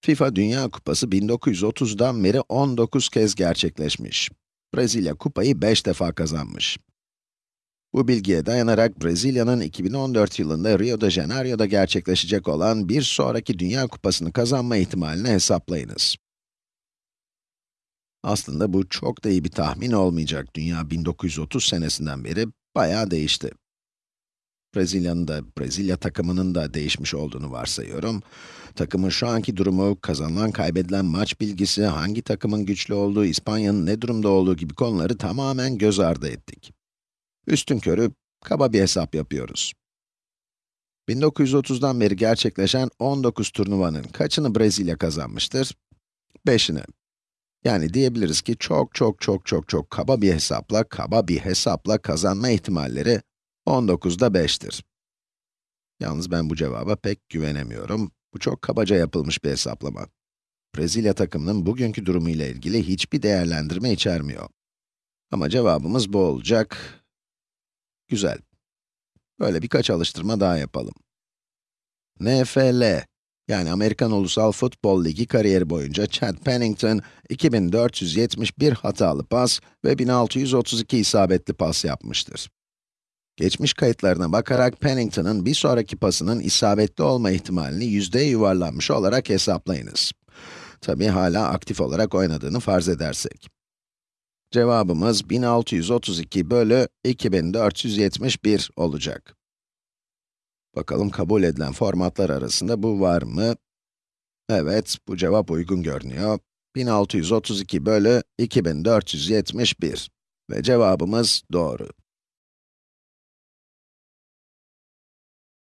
FIFA Dünya Kupası 1930'dan beri 19 kez gerçekleşmiş. Brezilya kupayı 5 defa kazanmış. Bu bilgiye dayanarak Brezilya'nın 2014 yılında Rio de Janeiro'da gerçekleşecek olan bir sonraki Dünya Kupası'nı kazanma ihtimalini hesaplayınız. Aslında bu çok da iyi bir tahmin olmayacak. Dünya 1930 senesinden beri bayağı değişti. Brezilya'nın da, Brezilya takımının da değişmiş olduğunu varsayıyorum. Takımın şu anki durumu, kazanılan kaybedilen maç bilgisi, hangi takımın güçlü olduğu, İspanya'nın ne durumda olduğu gibi konuları tamamen göz ardı ettik. Üstün körü, kaba bir hesap yapıyoruz. 1930'dan beri gerçekleşen 19 turnuvanın kaçını Brezilya kazanmıştır? 5'ini. Yani diyebiliriz ki çok çok çok çok çok kaba bir hesapla, kaba bir hesapla kazanma ihtimalleri 19'da 5'tir. Yalnız ben bu cevaba pek güvenemiyorum. Bu çok kabaca yapılmış bir hesaplama. Brezilya takımının bugünkü durumu ile ilgili hiçbir değerlendirme içermiyor. Ama cevabımız bu olacak. Güzel. Böyle birkaç alıştırma daha yapalım. NFL, yani Amerikan Ulusal Futbol Ligi kariyeri boyunca Chad Pennington, 2471 hatalı pas ve 1632 isabetli pas yapmıştır. Geçmiş kayıtlarına bakarak Pennington'ın bir sonraki pasının isabetli olma ihtimalini yüzdeye yuvarlanmış olarak hesaplayınız. Tabi hala aktif olarak oynadığını farz edersek. Cevabımız 1632 bölü 2471 olacak. Bakalım kabul edilen formatlar arasında bu var mı? Evet, bu cevap uygun görünüyor. 1632 bölü 2471 ve cevabımız doğru.